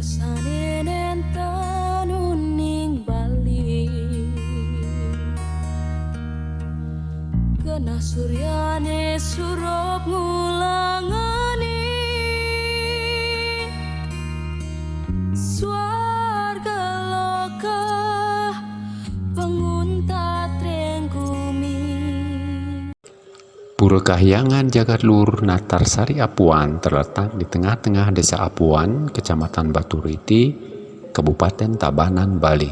Kesane nenten uning Bali Kena suryane Pura Kahyangan Jagadlur Natar Sari Apuan terletak di tengah-tengah desa Apuan, Kecamatan Batu Riti, Kabupaten Tabanan, Bali.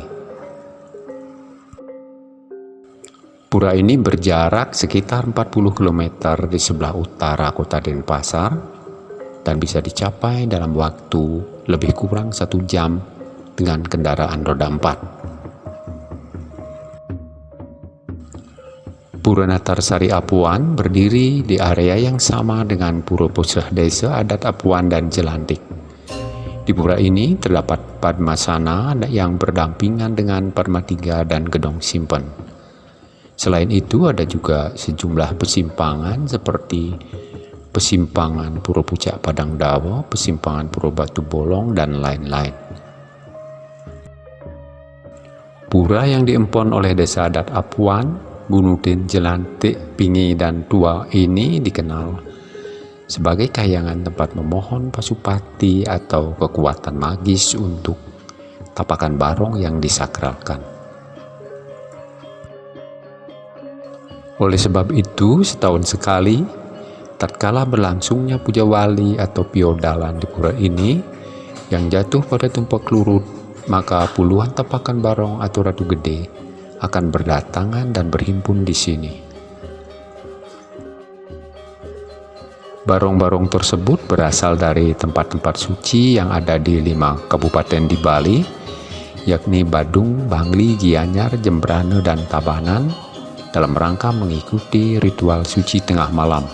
Pura ini berjarak sekitar 40 km di sebelah utara kota Denpasar dan bisa dicapai dalam waktu lebih kurang satu jam dengan kendaraan roda 4. Puranattarsari Apuan berdiri di area yang sama dengan Puro Pusah Desa Adat Apuan dan Jelantik. Di pura ini terdapat Padmasana yang berdampingan dengan Padmatiga dan Gedong Simpen. Selain itu ada juga sejumlah persimpangan seperti pesimpangan Puro Pucak Padang Dawa, pesimpangan Puro Batu Bolong, dan lain-lain. Pura yang diempon oleh desa adat Apuan Gunudin Jelantik, Pingi, dan Tua ini dikenal sebagai kayangan tempat memohon pasupati atau kekuatan magis untuk tapakan barong yang disakralkan. Oleh sebab itu, setahun sekali, tatkala berlangsungnya puja wali atau piodalan di pura ini, yang jatuh pada tumpak lurut, maka puluhan tapakan barong atau ratu gede akan berdatangan dan berhimpun di sini. Barong-barong tersebut berasal dari tempat-tempat suci yang ada di lima kabupaten di Bali, yakni Badung, Bangli, Gianyar, Jembrane, dan Tabanan, dalam rangka mengikuti ritual suci tengah malam.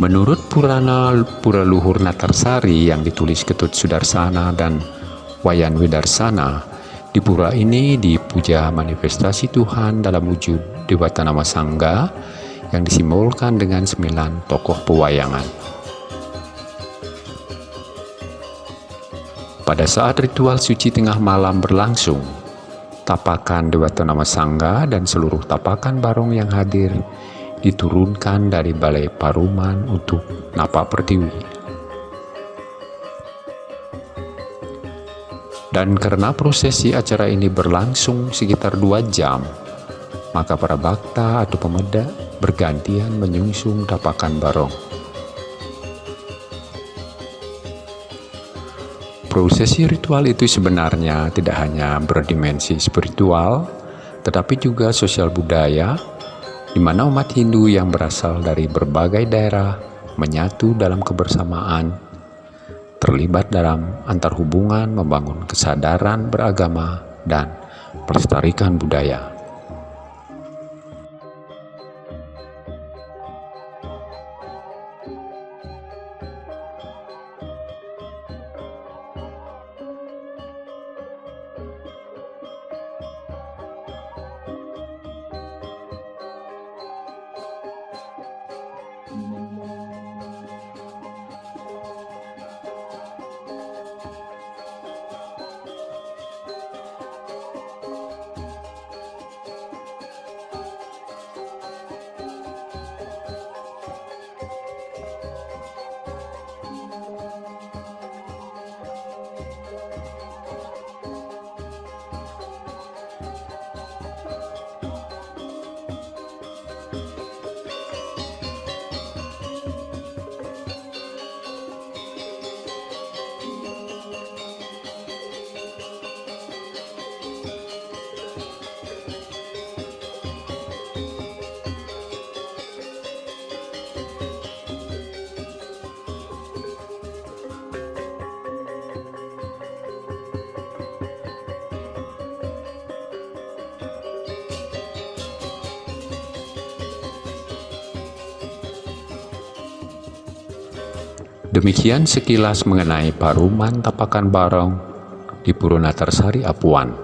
Menurut Purana Pura Luhur Natarsari yang ditulis Ketut Sudarsana dan Wayan Widarsana, di pura ini dipuja manifestasi Tuhan dalam wujud Dewata Nama Sangga yang disimbolkan dengan sembilan tokoh pewayangan. Pada saat ritual suci tengah malam berlangsung, tapakan Dewata Nama Sangga dan seluruh tapakan barong yang hadir diturunkan dari Balai Paruman untuk Napa Pertiwi. Dan karena prosesi acara ini berlangsung sekitar dua jam, maka para bakta atau pemeda bergantian menyungsung tapakan barong. Prosesi ritual itu sebenarnya tidak hanya berdimensi spiritual, tetapi juga sosial budaya, di mana umat Hindu yang berasal dari berbagai daerah menyatu dalam kebersamaan terlibat dalam antar hubungan, membangun kesadaran beragama, dan pelestarikan budaya. Demikian sekilas mengenai Paruman Tapakan Barong di Purunatarsari Apuan.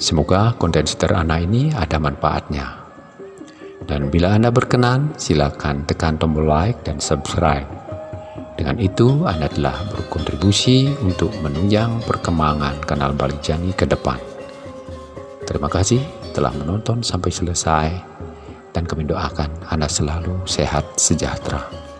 Semoga konten sederhana ini ada manfaatnya. Dan bila Anda berkenan, silakan tekan tombol like dan subscribe. Dengan itu Anda telah berkontribusi untuk menunjang perkembangan kanal Balik Jangi ke depan. Terima kasih telah menonton sampai selesai dan kami doakan Anda selalu sehat sejahtera.